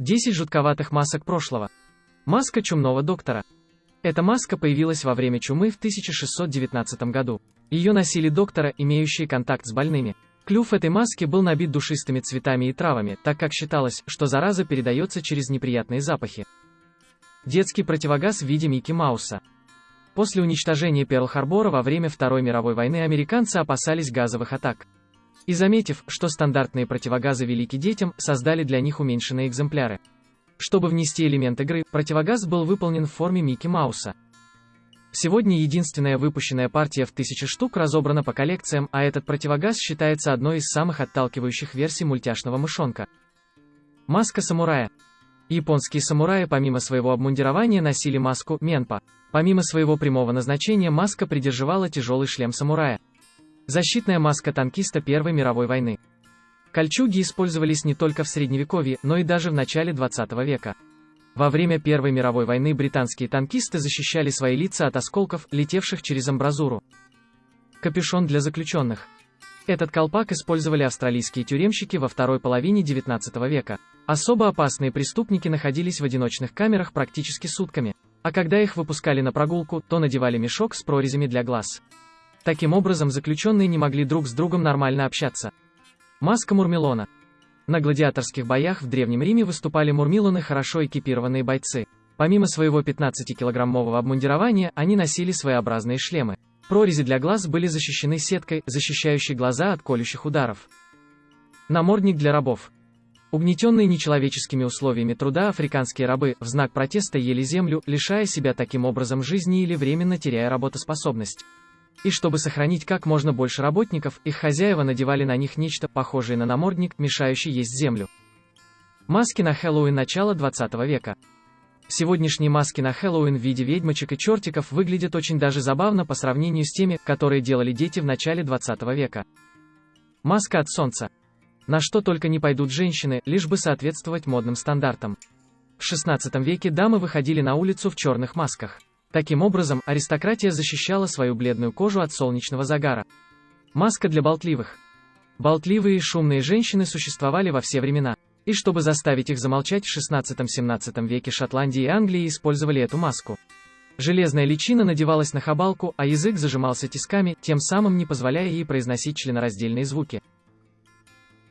10 жутковатых масок прошлого. Маска чумного доктора. Эта маска появилась во время чумы в 1619 году. Ее носили доктора, имеющие контакт с больными. Клюв этой маски был набит душистыми цветами и травами, так как считалось, что зараза передается через неприятные запахи. Детский противогаз в виде Микки Мауса. После уничтожения Перл-Харбора во время Второй мировой войны американцы опасались газовых атак. И заметив, что стандартные противогазы велики детям, создали для них уменьшенные экземпляры. Чтобы внести элемент игры, противогаз был выполнен в форме Микки Мауса. Сегодня единственная выпущенная партия в тысячи штук разобрана по коллекциям, а этот противогаз считается одной из самых отталкивающих версий мультяшного мышонка. Маска самурая. Японские самураи помимо своего обмундирования носили маску менпа. Помимо своего прямого назначения маска придерживала тяжелый шлем самурая. Защитная маска танкиста Первой мировой войны. Кольчуги использовались не только в Средневековье, но и даже в начале 20 века. Во время Первой мировой войны британские танкисты защищали свои лица от осколков, летевших через амбразуру. Капюшон для заключенных. Этот колпак использовали австралийские тюремщики во второй половине XIX века. Особо опасные преступники находились в одиночных камерах практически сутками, а когда их выпускали на прогулку, то надевали мешок с прорезями для глаз. Таким образом, заключенные не могли друг с другом нормально общаться. Маска Мурмелона. На гладиаторских боях в Древнем Риме выступали мурмилоны хорошо экипированные бойцы. Помимо своего 15-килограммового обмундирования, они носили своеобразные шлемы. Прорези для глаз были защищены сеткой, защищающей глаза от колющих ударов. Намордник для рабов. Угнетенные нечеловеческими условиями труда африканские рабы в знак протеста ели землю, лишая себя таким образом жизни или временно теряя работоспособность. И чтобы сохранить как можно больше работников, их хозяева надевали на них нечто похожее на намордник, мешающий есть землю. Маски на Хэллоуин начала 20 века. Сегодняшние маски на Хэллоуин в виде ведьмочек и чертиков выглядят очень даже забавно по сравнению с теми, которые делали дети в начале 20 века. Маска от солнца. На что только не пойдут женщины, лишь бы соответствовать модным стандартам. В 16 веке дамы выходили на улицу в черных масках. Таким образом, аристократия защищала свою бледную кожу от солнечного загара. Маска для болтливых. Болтливые и шумные женщины существовали во все времена. И чтобы заставить их замолчать, в 16-17 веке Шотландии и Англии использовали эту маску. Железная личина надевалась на хабалку, а язык зажимался тисками, тем самым не позволяя ей произносить членораздельные звуки.